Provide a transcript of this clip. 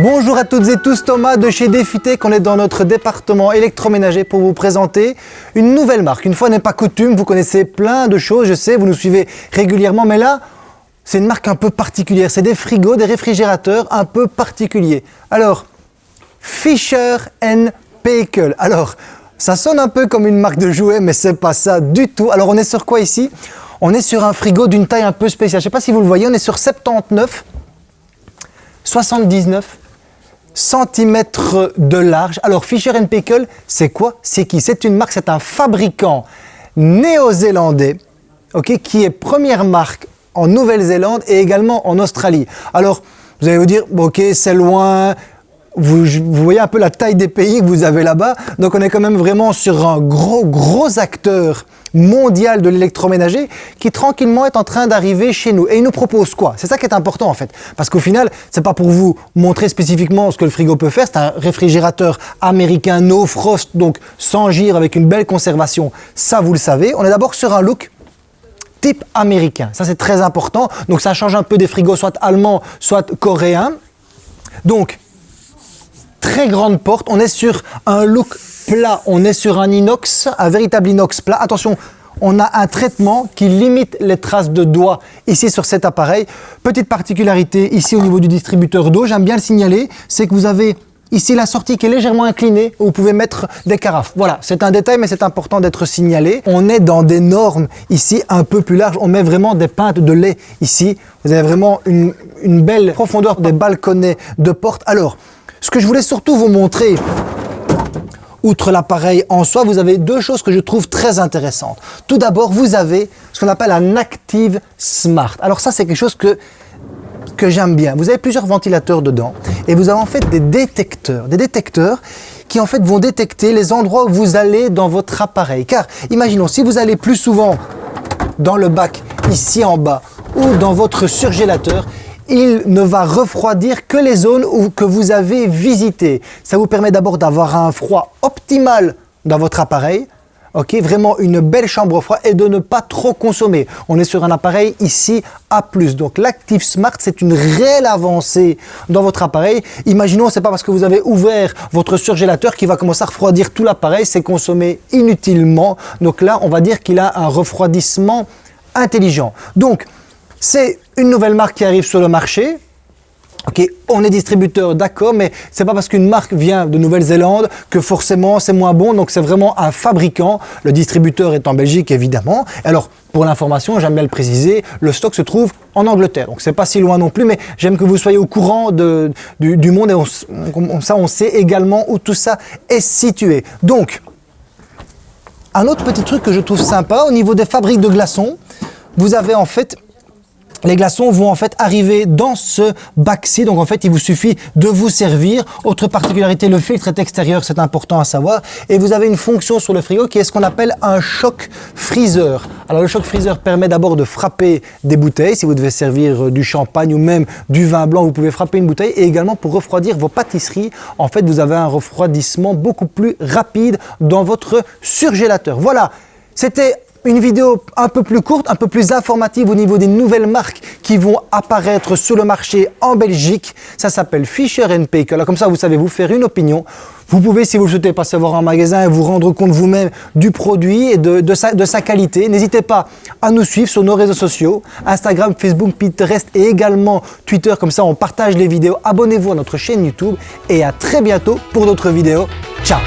Bonjour à toutes et tous, Thomas de chez Défitec. On est dans notre département électroménager pour vous présenter une nouvelle marque. Une fois n'est pas coutume, vous connaissez plein de choses, je sais, vous nous suivez régulièrement, mais là, c'est une marque un peu particulière. C'est des frigos, des réfrigérateurs un peu particuliers. Alors, Fisher Paykel. Alors, ça sonne un peu comme une marque de jouets, mais c'est pas ça du tout. Alors, on est sur quoi ici? On est sur un frigo d'une taille un peu spéciale. Je sais pas si vous le voyez, on est sur 79 79 cm de large. Alors Fisher Paykel, c'est quoi? C'est qui? C'est une marque, c'est un fabricant néo-zélandais ok, qui est première marque en Nouvelle-Zélande et également en Australie. Alors, vous allez vous dire, ok, c'est loin, vous, voyez un peu la taille des pays que vous avez là-bas, donc on est quand même vraiment sur un gros, gros acteur mondial de l'électroménager qui tranquillement est en train d'arriver chez nous. Et il nous propose quoi? C'est ça qui est important en fait. Parce qu'au final, c'est pas pour vous montrer spécifiquement ce que le frigo peut faire. C'est un réfrigérateur américain no frost, donc sans gire, avec une belle conservation. Ça, vous le savez. On est d'abord sur un look type américain. Ça, c'est très important. Donc ça change un peu des frigos soit allemands, soit coréens. Donc, très grande porte. On est sur un look plat, on est sur un inox, un véritable inox plat. Attention, on a un traitement qui limite les traces de doigts ici sur cet appareil. Petite particularité ici au niveau du distributeur d'eau, j'aime bien le signaler, c'est que vous avez ici la sortie qui est légèrement inclinée où vous pouvez mettre des carafes. Voilà, c'est un détail mais c'est important d'être signalé. On est dans des normes ici un peu plus larges, on met vraiment des pintes de lait ici. Vous avez vraiment une, une belle profondeur des balconnets de porte. Alors, ce que je voulais surtout vous montrer, outre l'appareil en soi, vous avez deux choses que je trouve très intéressantes. Tout d'abord, vous avez ce qu'on appelle un Active Smart. Alors ça, c'est quelque chose que j'aime bien. Vous avez plusieurs ventilateurs dedans et vous avez en fait des détecteurs, des détecteurs qui en fait vont détecter les endroits où vous allez dans votre appareil. Car imaginons, si vous allez plus souvent dans le bac ici en bas ou dans votre surgélateur, il ne va refroidir que les zones où, que vous avez visitées. Ça vous permet d'abord d'avoir un froid optimal dans votre appareil, ok, vraiment une belle chambre froide et de ne pas trop consommer. On est sur un appareil ici A+. Donc l'Active Smart, c'est une réelle avancée dans votre appareil. Imaginons, c'est pas parce que vous avez ouvert votre surgélateur qui va commencer à refroidir tout l'appareil, c'est consommé inutilement. Donc là, on va dire qu'il a un refroidissement intelligent. Donc, c'est une nouvelle marque qui arrive sur le marché. On est distributeur, d'accord, mais c'est pas parce qu'une marque vient de Nouvelle-Zélande que forcément c'est moins bon. Donc c'est vraiment un fabricant. Le distributeur est en Belgique, évidemment. Alors, pour l'information, j'aime bien le préciser, le stock se trouve en Angleterre. Donc c'est pas si loin non plus, mais j'aime que vous soyez au courant du, monde et on, ça, on sait également où tout ça est situé. Donc, un autre petit truc que je trouve sympa au niveau des fabriques de glaçons, vous avez en fait les glaçons vont en fait arriver dans ce bac-ci, donc en fait il vous suffit de vous servir. Autre particularité, le filtre est extérieur, c'est important à savoir. Et vous avez une fonction sur le frigo qui est ce qu'on appelle un choc freezer. Alors le choc freezer permet d'abord de frapper des bouteilles, si vous devez servir euh, du champagne ou même du vin blanc, vous pouvez frapper une bouteille. Et également pour refroidir vos pâtisseries, en fait vous avez un refroidissement beaucoup plus rapide dans votre surgélateur. Voilà, c'était une vidéo un peu plus courte, un peu plus informative au niveau des nouvelles marques qui vont apparaître sur le marché en Belgique. Ça s'appelle Fisher Paykel. Comme ça, vous savez vous faire une opinion. Vous pouvez, si vous le souhaitez, passer voir un magasin et vous rendre compte vous-même du produit et de sa qualité. N'hésitez pas à nous suivre sur nos réseaux sociaux, Instagram, Facebook, Pinterest et également Twitter. Comme ça, on partage les vidéos. Abonnez-vous à notre chaîne YouTube et à très bientôt pour d'autres vidéos. Ciao